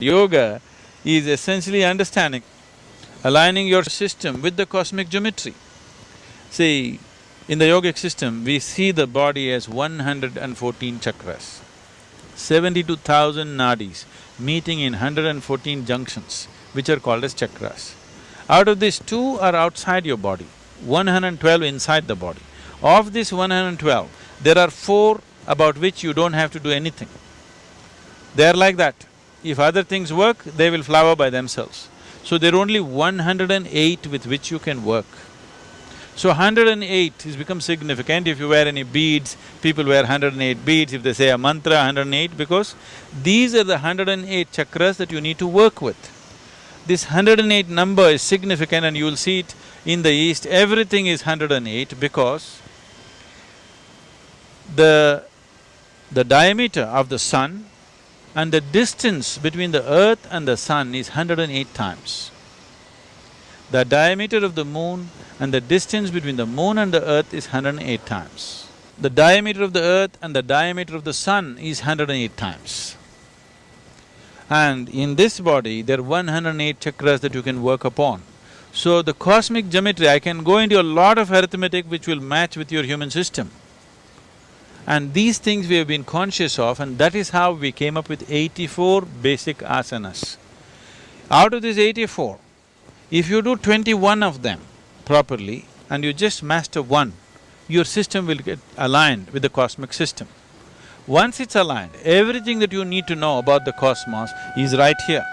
Yoga is essentially understanding, aligning your system with the cosmic geometry. See, in the yogic system, we see the body as one hundred and fourteen chakras, seventy-two thousand nadis meeting in hundred and fourteen junctions, which are called as chakras. Out of these, two are outside your body, one hundred and twelve inside the body. Of this one hundred and twelve, there are four about which you don't have to do anything. They are like that. If other things work, they will flower by themselves. So there are only one hundred and eight with which you can work. So hundred and eight has become significant. If you wear any beads, people wear hundred and eight beads, if they say a mantra, hundred and eight, because these are the hundred and eight chakras that you need to work with. This hundred and eight number is significant and you'll see it in the east, everything is hundred and eight because the… the diameter of the sun and the distance between the earth and the sun is 108 times. The diameter of the moon and the distance between the moon and the earth is 108 times. The diameter of the earth and the diameter of the sun is 108 times. And in this body, there are 108 chakras that you can work upon. So the cosmic geometry, I can go into a lot of arithmetic which will match with your human system. And these things we have been conscious of and that is how we came up with eighty-four basic asanas. Out of these eighty-four, if you do twenty-one of them properly and you just master one, your system will get aligned with the cosmic system. Once it's aligned, everything that you need to know about the cosmos is right here.